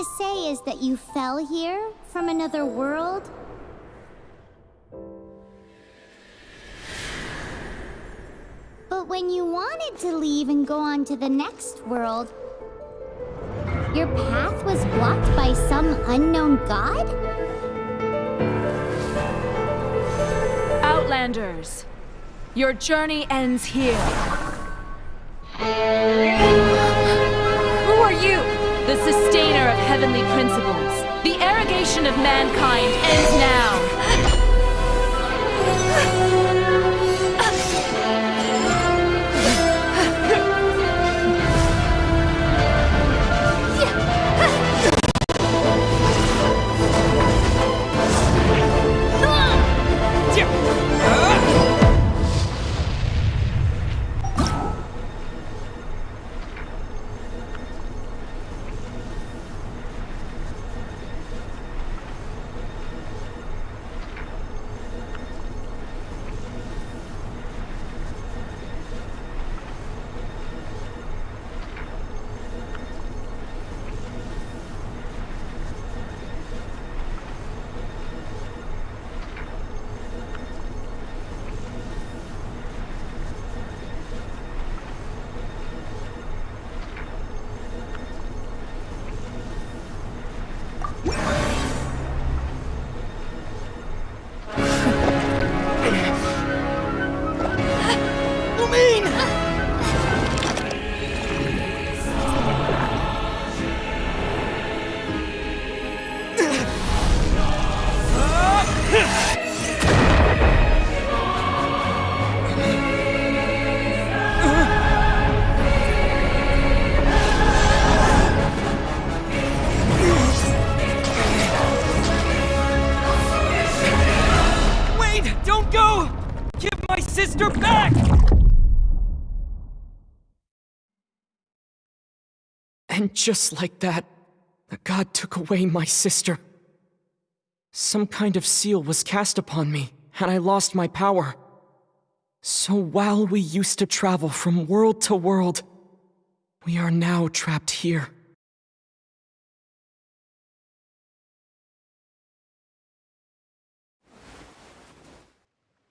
to say is that you fell here from another world? But when you wanted to leave and go on to the next world, your path was blocked by some unknown god? Outlanders, your journey ends here. Heavenly principles. The arrogation of mankind ends now. Wait! Just like that, the god took away my sister. Some kind of seal was cast upon me, and I lost my power. So while we used to travel from world to world, we are now trapped here.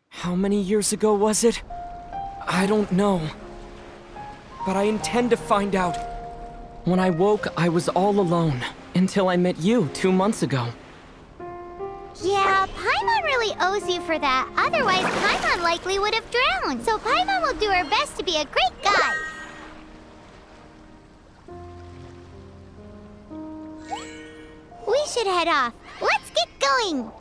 How many years ago was it? I don't know. But I intend to find out. When I woke, I was all alone, until I met you two months ago. Yeah, Paimon really owes you for that. Otherwise, Paimon likely would have drowned. So Paimon will do her best to be a great guide. We should head off. Let's get going.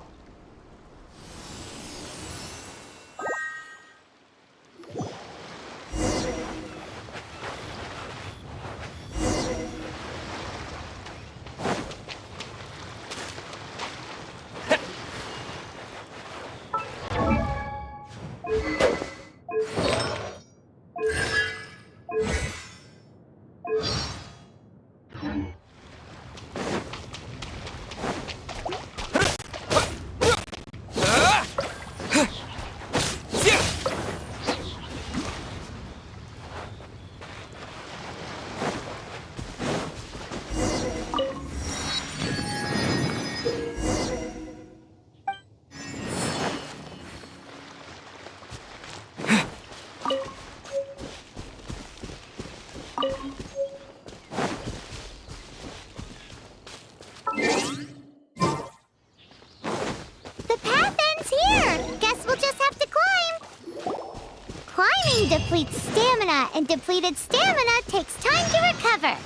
Depletes stamina, and depleted stamina takes time to recover.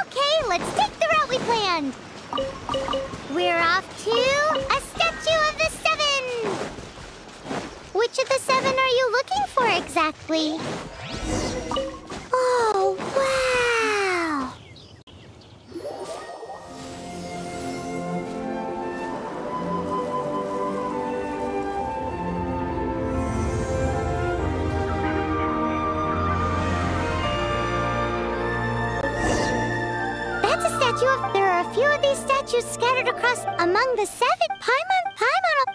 Okay, let's take the route we planned. We're off to a statue of the seven. Which of the seven are you looking for exactly? Of... There are a few of these statues scattered across among the seven. Paimon, Paimon...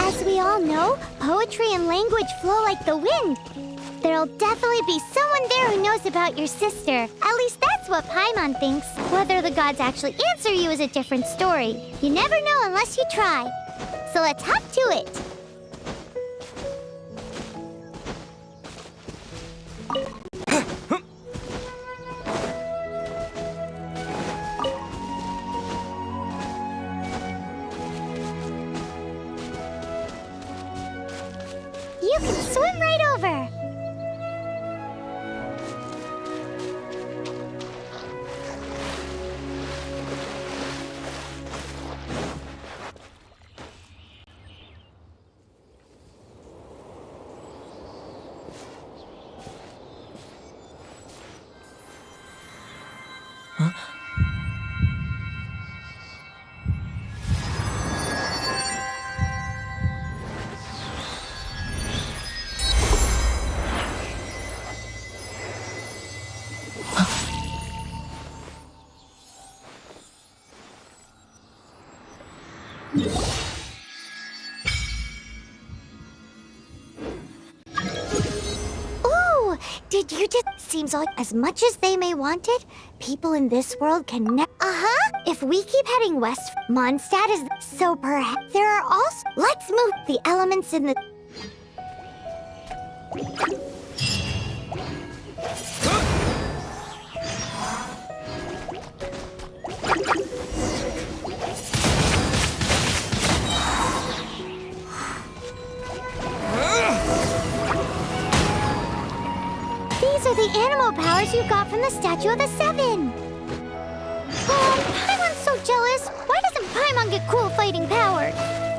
As we all know, poetry and language flow like the wind. There'll definitely be someone there who knows about your sister. At least that's what Paimon thinks. Whether the gods actually answer you is a different story. You never know unless you try. So let's hop to it. Did you just... Seems like as much as they may want it, people in this world can Uh-huh! If we keep heading west, Mondstadt is... So perhaps there are also... Let's move the elements in the... are the Anemo powers you got from the Statue of the Seven! Oh, Paimon's so jealous! Why doesn't Paimon get cool fighting powers?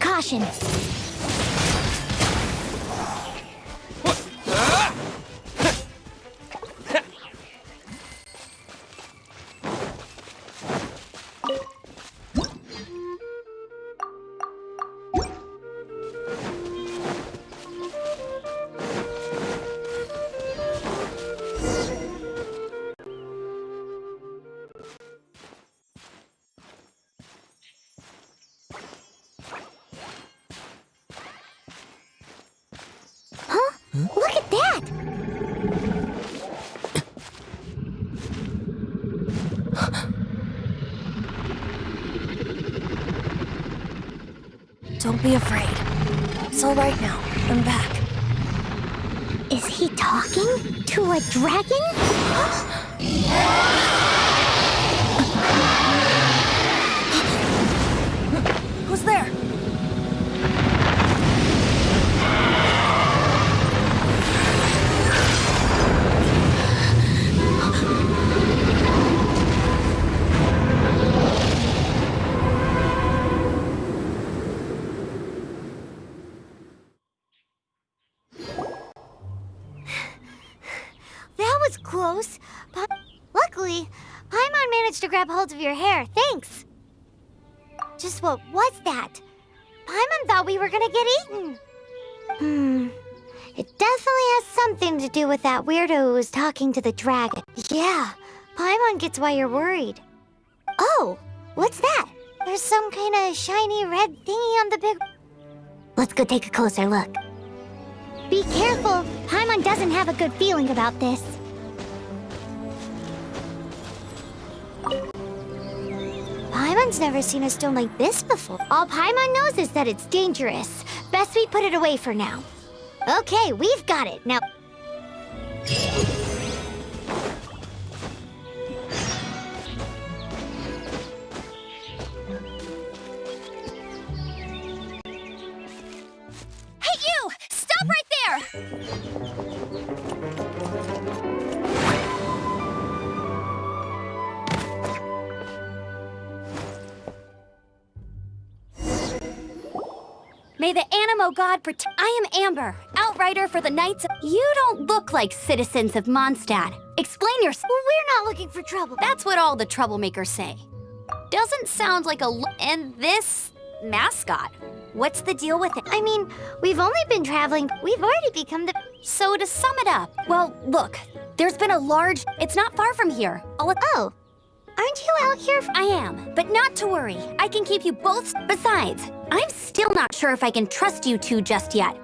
Caution. Don't be afraid. It's all right now. I'm back. Is he talking to a dragon? Grab hold of your hair. Thanks. Just what was that? Paimon thought we were gonna get eaten. Hmm. It definitely has something to do with that weirdo who was talking to the dragon. Yeah, Paimon gets why you're worried. Oh, what's that? There's some kind of shiny red thingy on the big... Let's go take a closer look. Be careful! Paimon doesn't have a good feeling about this. Paimon's never seen a stone like this before. All Paimon knows is that it's dangerous. Best we put it away for now. Okay, we've got it. Now... Anemo God protect. I am Amber, outrider for the Knights. You don't look like citizens of Mondstadt. Explain. Well, we're not looking for trouble. That's what all the troublemakers say. Doesn't sound like a. And this mascot. What's the deal with it? I mean, we've only been traveling. We've already become the. So to sum it up, well, look, there's been a large. It's not far from here. All Oh, aren't you out here? I am, but not to worry. I can keep you both. Besides, I'm still not sure if I can trust you two just yet.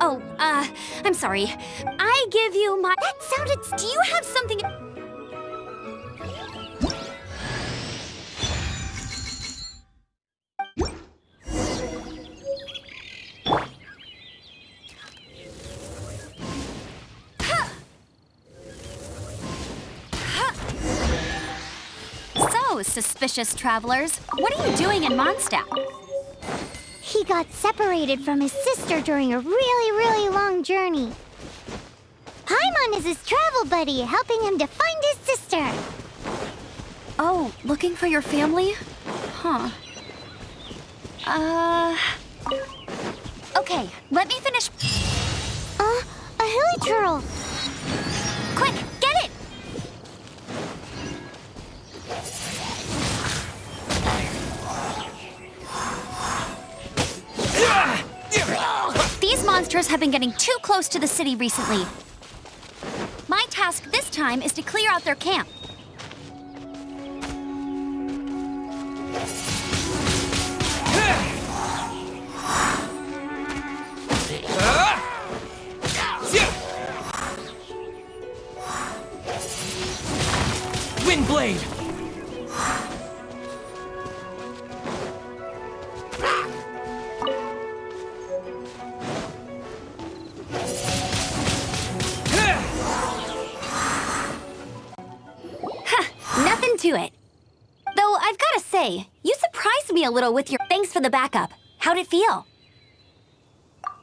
Oh, uh, I'm sorry. I give you my. That sounded. Do you have something? So, suspicious travelers, what are you doing in Mondstadt? Got separated from his sister during a really, really long journey. Paimon is his travel buddy, helping him to find his sister. Oh, looking for your family? Huh. Uh. Okay, let me finish. Uh, a hilly turtle. Have been getting too close to the city recently. My task this time is to clear out their camp. Little with your thanks for the backup. How'd it feel?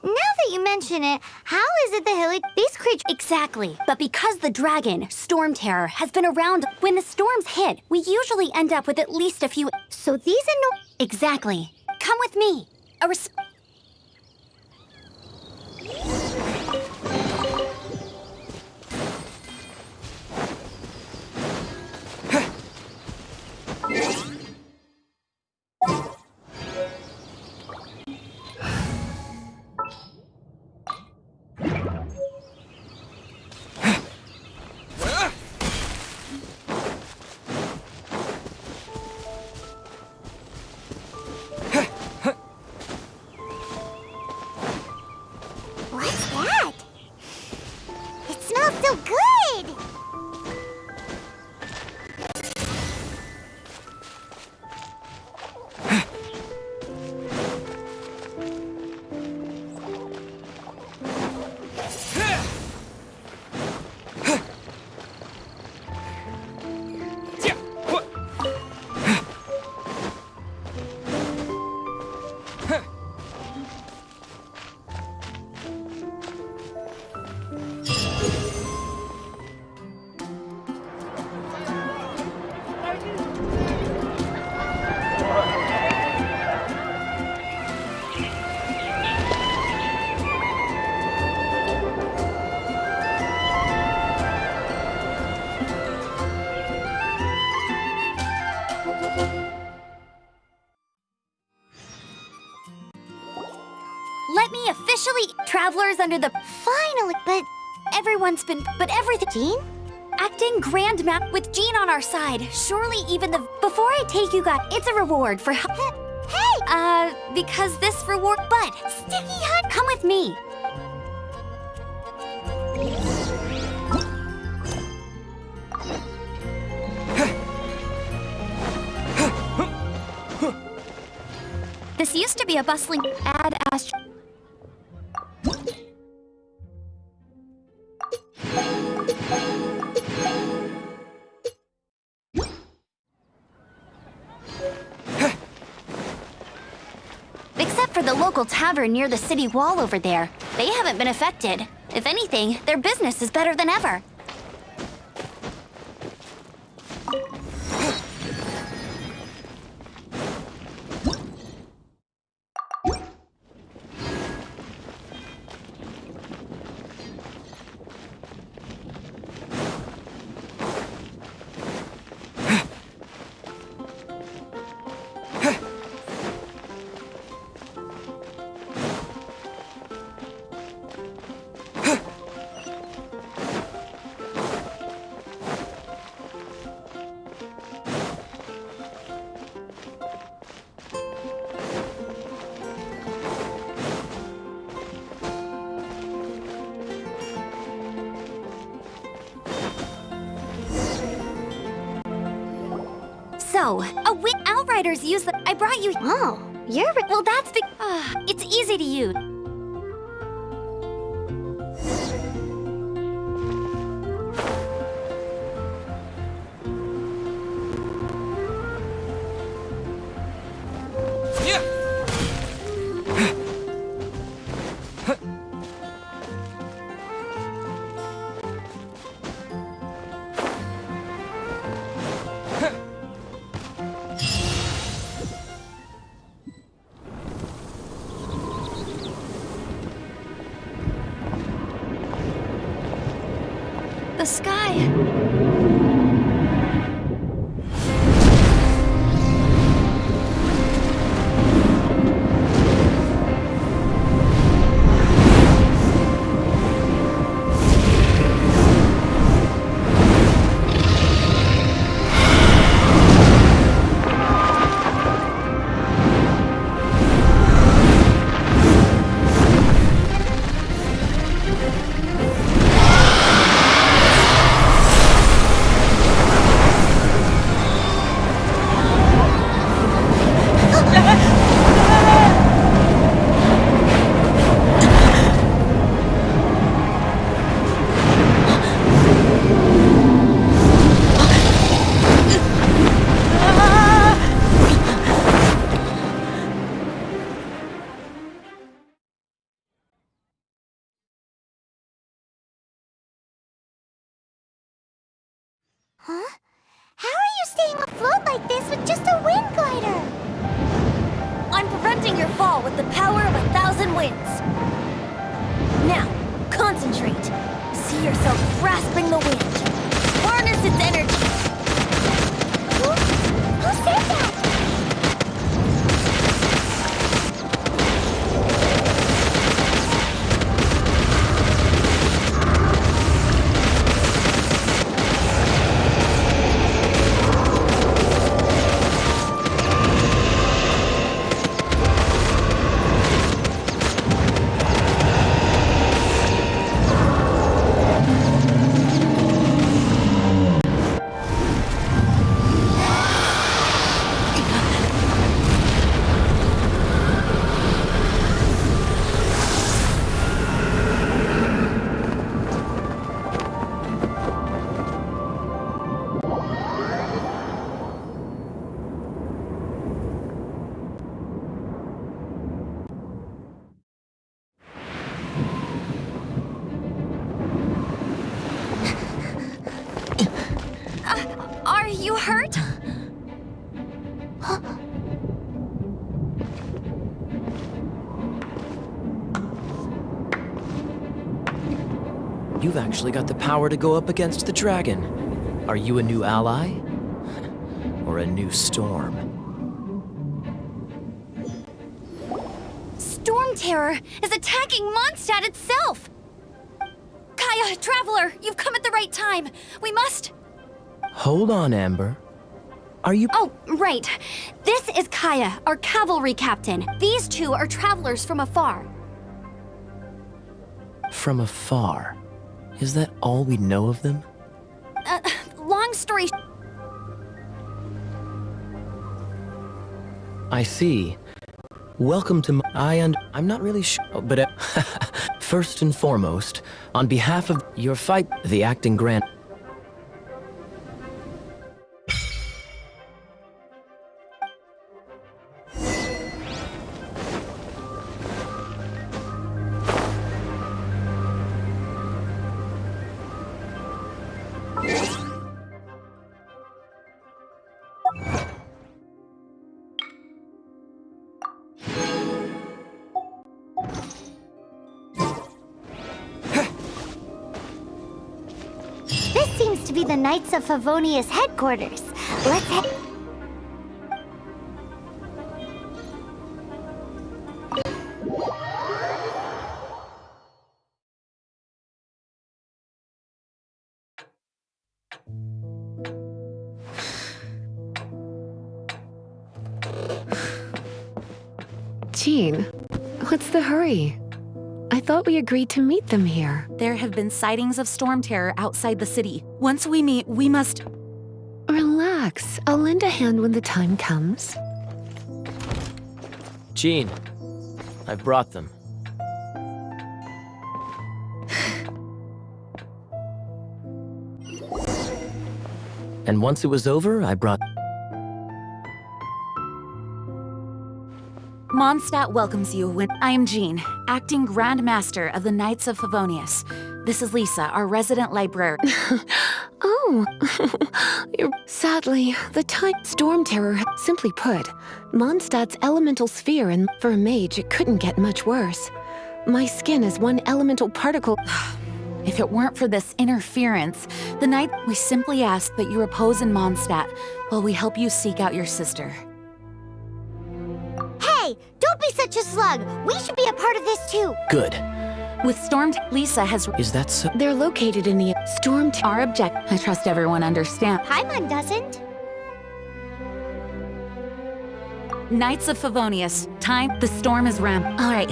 Now that you mention it, how is it the hilly... These creatures... Exactly. But because the dragon, Storm Terror, has been around, when the storms hit, we usually end up with at least a few. So these. Exactly. Come with me. A res- under the Finally, but... everyone's been but everything Jean? acting grand map with Jean on our side. Surely even the before I take you guys, it's a reward for. Hey! Uh, because this reward but Sticky Hunt! come with me. This used to be a bustling ad for the local tavern near the city wall over there. They haven't been affected. If anything, their business is better than ever. No, a win Outriders use the. I brought you. Oh, you're... Well, that's the. Uh, it's easy to use. You've actually got the power to go up against the dragon. Are you a new ally? Or a new storm? Storm Terror is attacking Mondstadt itself! Kaeya, Traveler, you've come at the right time. We must... Hold on, Amber. Are you- Oh, right. This is Kaeya, our cavalry captain. These two are travelers from afar. from afar? Is that all we know of them? Uh, long story... I see. Welcome to my- I and I'm not really sure, but uh, first and foremost, on behalf of your fight, the acting grand. Be the Knights of Favonius headquarters. Let's head... Jean, what's the hurry? I thought we agreed to meet them here. There have been sightings of storm terror outside the city. Once we meet, we must. Relax. Relax. I'll lend a hand when the time comes. Jean, I brought them. and once it was over, I brought... Mondstadt welcomes you when I am Jean, acting Grand Master of the Knights of Favonius. This is Lisa, our resident librarian. Oh. Sadly, the time... Storm Terror, simply put, Mondstadt's elemental sphere, and for a mage, it couldn't get much worse. My skin is one elemental particle... If it weren't for this interference, the night we simply ask that you repose in Mondstadt while we help you seek out your sister. Hey, don't be such a slug. We should be a part of this too. Good. With Storm, Lisa has Is that so? They're located in the Storm Terror... our object. I trust everyone understands. Paimon doesn't. Knights of Favonius, time. The storm is ram. All right.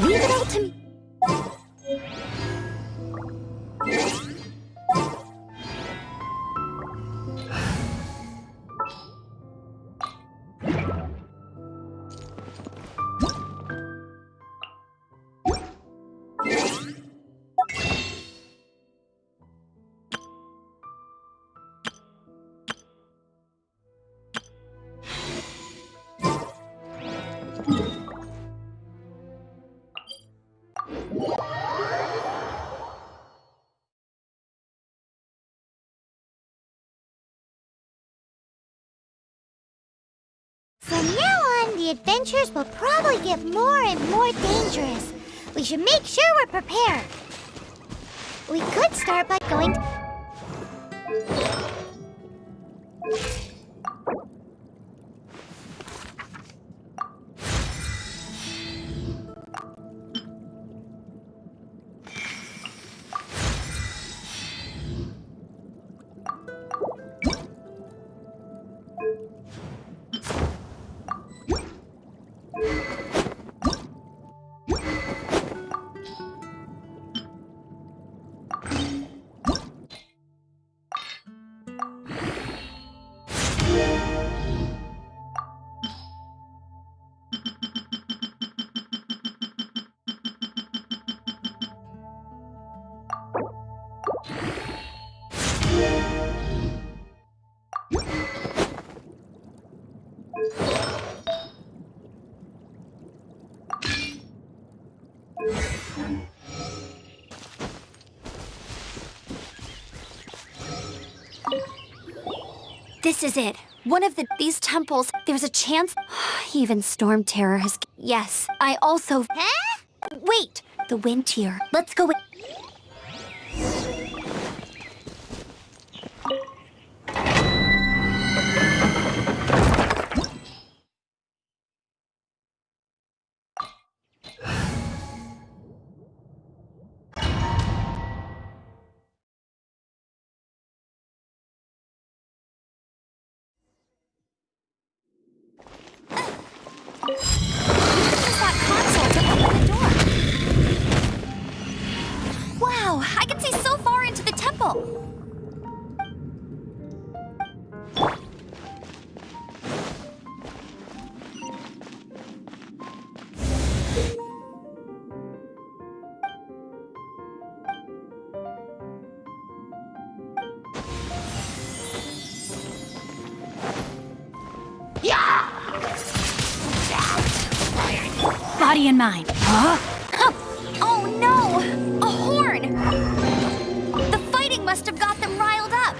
Leave it all to me. The adventures will probably get more and more dangerous. We should make sure we're prepared. We could start by going... This is it. One of the these temples. There's a chance. Even Storm Terror has. Yes, I also. Huh? Wait, the wind tier. Let's go. With... Mind. Huh? Oh no! A horn! The fighting must have got them riled up.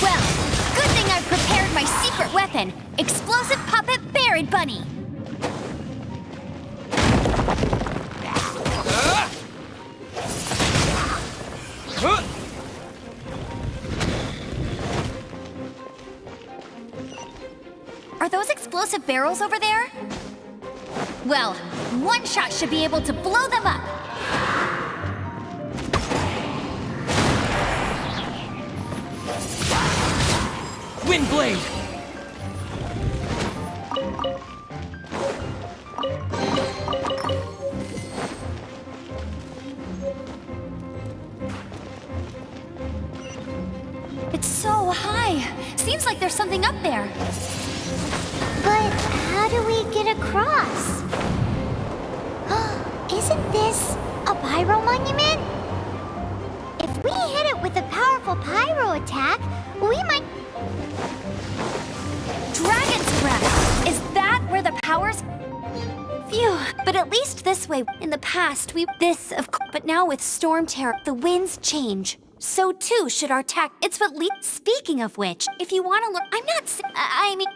Well, good thing I've prepared my secret weapon, explosive puppet Baron Bunny. Are those explosive barrels over there? Well, one shot should be able to blow them up. Windblade! Attack, we might... Dragon's breath! Is that where the powers... Phew, but at least this way. In the past, we... This, of course. But now with Storm Terror, the winds change. So too should our tack. It's what le- Speaking of which, if you want to look... I'm not... I I mean...